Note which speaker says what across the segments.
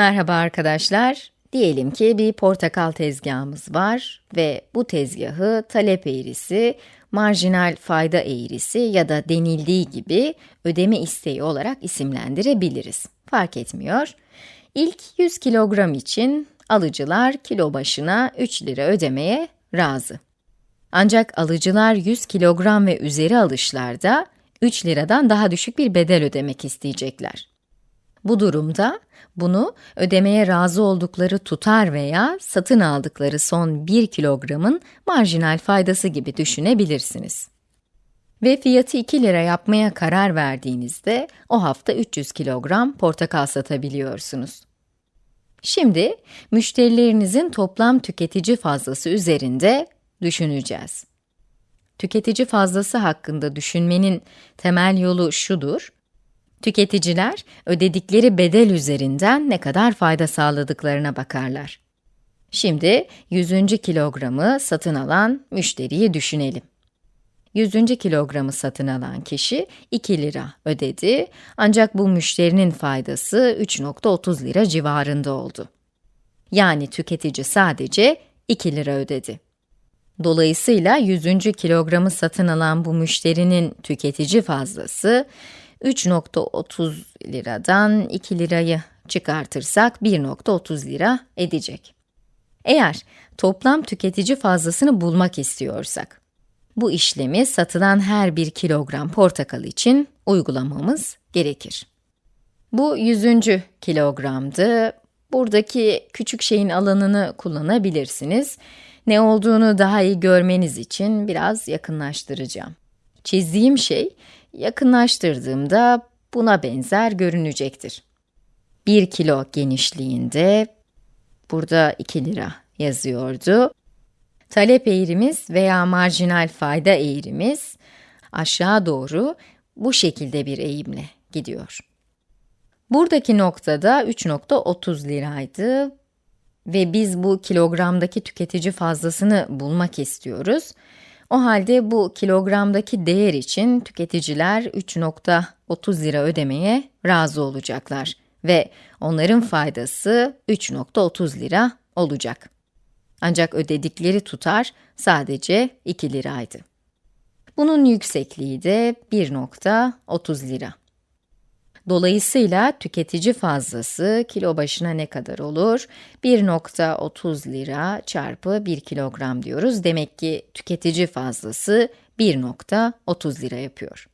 Speaker 1: Merhaba arkadaşlar. Diyelim ki bir portakal tezgahımız var ve bu tezgahı talep eğrisi, marjinal fayda eğrisi ya da denildiği gibi ödeme isteği olarak isimlendirebiliriz. Fark etmiyor. İlk 100 kilogram için alıcılar kilo başına 3 lira ödemeye razı. Ancak alıcılar 100 kilogram ve üzeri alışlarda 3 liradan daha düşük bir bedel ödemek isteyecekler. Bu durumda bunu ödemeye razı oldukları tutar veya satın aldıkları son 1 kilogramın marjinal faydası gibi düşünebilirsiniz. Ve fiyatı 2 lira yapmaya karar verdiğinizde o hafta 300 kilogram portakal satabiliyorsunuz. Şimdi müşterilerinizin toplam tüketici fazlası üzerinde düşüneceğiz. Tüketici fazlası hakkında düşünmenin temel yolu şudur. Tüketiciler, ödedikleri bedel üzerinden ne kadar fayda sağladıklarına bakarlar. Şimdi 100. kilogramı satın alan müşteriyi düşünelim. 100. kilogramı satın alan kişi 2 lira ödedi ancak bu müşterinin faydası 3.30 lira civarında oldu. Yani tüketici sadece 2 lira ödedi. Dolayısıyla 100. kilogramı satın alan bu müşterinin tüketici fazlası 3.30 liradan 2 lirayı çıkartırsak 1.30 lira edecek. Eğer toplam tüketici fazlasını bulmak istiyorsak, bu işlemi satılan her bir kilogram portakal için uygulamamız gerekir. Bu 100. kilogramdı. Buradaki küçük şeyin alanını kullanabilirsiniz. Ne olduğunu daha iyi görmeniz için biraz yakınlaştıracağım. Çizdiğim şey, yakınlaştırdığımda buna benzer görünecektir. 1 kilo genişliğinde, burada 2 lira yazıyordu. Talep eğrimiz veya marjinal fayda eğrimiz aşağı doğru bu şekilde bir eğimle gidiyor. Buradaki noktada 3.30 liraydı ve biz bu kilogramdaki tüketici fazlasını bulmak istiyoruz. O halde bu kilogramdaki değer için tüketiciler 3.30 lira ödemeye razı olacaklar ve onların faydası 3.30 lira olacak. Ancak ödedikleri tutar sadece 2 liraydı. Bunun yüksekliği de 1.30 lira. Dolayısıyla tüketici fazlası kilo başına ne kadar olur? 1.30 lira çarpı 1 kilogram diyoruz. Demek ki tüketici fazlası 1.30 lira yapıyor.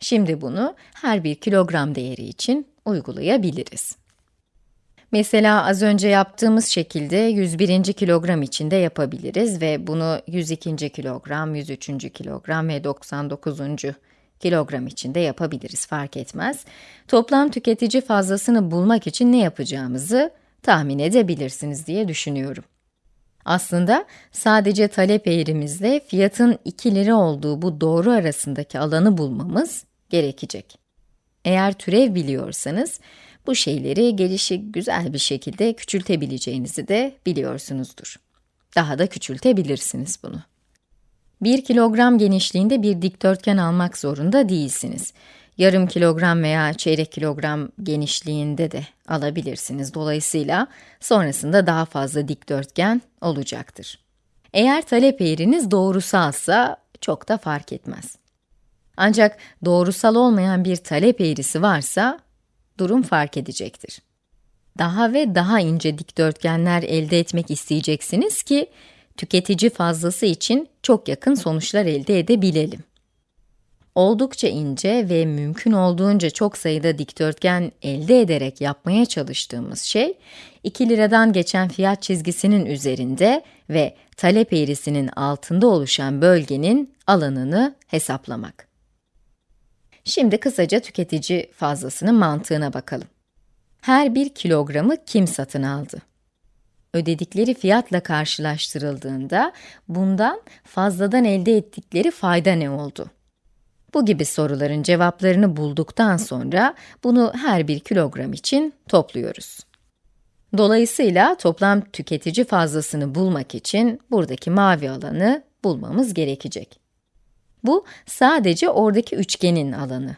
Speaker 1: Şimdi bunu her bir kilogram değeri için uygulayabiliriz. Mesela az önce yaptığımız şekilde 101. kilogram için de yapabiliriz ve bunu 102. kilogram, 103. kilogram ve 99 kilogram için de yapabiliriz, fark etmez. Toplam tüketici fazlasını bulmak için ne yapacağımızı tahmin edebilirsiniz diye düşünüyorum. Aslında sadece talep eğrimizle fiyatın 2 lira olduğu bu doğru arasındaki alanı bulmamız gerekecek. Eğer türev biliyorsanız, bu şeyleri gelişi güzel bir şekilde küçültebileceğinizi de biliyorsunuzdur. Daha da küçültebilirsiniz bunu. 1 kilogram genişliğinde bir dikdörtgen almak zorunda değilsiniz. Yarım kilogram veya çeyrek kilogram genişliğinde de alabilirsiniz. Dolayısıyla sonrasında daha fazla dikdörtgen olacaktır. Eğer talep eğriniz doğrusalsa çok da fark etmez. Ancak doğrusal olmayan bir talep eğrisi varsa durum fark edecektir. Daha ve daha ince dikdörtgenler elde etmek isteyeceksiniz ki tüketici fazlası için çok yakın sonuçlar elde edebilelim. Oldukça ince ve mümkün olduğunca çok sayıda dikdörtgen elde ederek yapmaya çalıştığımız şey, 2 liradan geçen fiyat çizgisinin üzerinde ve talep eğrisinin altında oluşan bölgenin alanını hesaplamak. Şimdi kısaca tüketici fazlasının mantığına bakalım. Her bir kilogramı kim satın aldı? Ödedikleri fiyatla karşılaştırıldığında bundan fazladan elde ettikleri fayda ne oldu? Bu gibi soruların cevaplarını bulduktan sonra bunu her bir kilogram için topluyoruz. Dolayısıyla toplam tüketici fazlasını bulmak için buradaki mavi alanı bulmamız gerekecek. Bu sadece oradaki üçgenin alanı.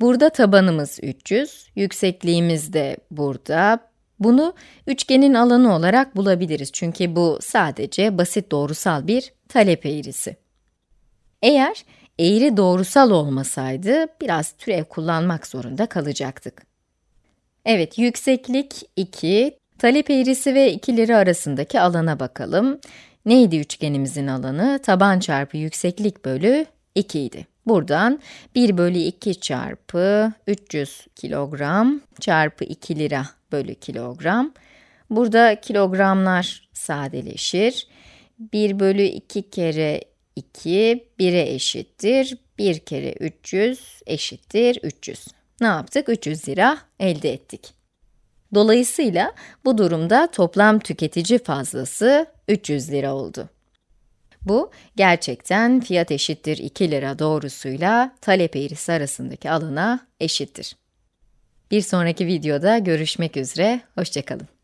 Speaker 1: Burada tabanımız 300, yüksekliğimiz de burada. Bunu üçgenin alanı olarak bulabiliriz çünkü bu sadece basit doğrusal bir talep eğrisi. Eğer eğri doğrusal olmasaydı biraz türev kullanmak zorunda kalacaktık. Evet, yükseklik 2, talep eğrisi ve ikileri arasındaki alana bakalım. Neydi üçgenimizin alanı? Taban çarpı yükseklik bölü 2 idi. Buradan 1 bölü 2 çarpı 300 kilogram çarpı 2 lira bölü kilogram. Burada kilogramlar sadeleşir. 1 bölü 2 kere 2, 1'e eşittir. 1 kere 300 eşittir 300. Ne yaptık? 300 lira elde ettik. Dolayısıyla bu durumda toplam tüketici fazlası 300 lira oldu. Bu, gerçekten fiyat eşittir 2 lira doğrusuyla talep eğrisi arasındaki alana eşittir. Bir sonraki videoda görüşmek üzere, hoşçakalın.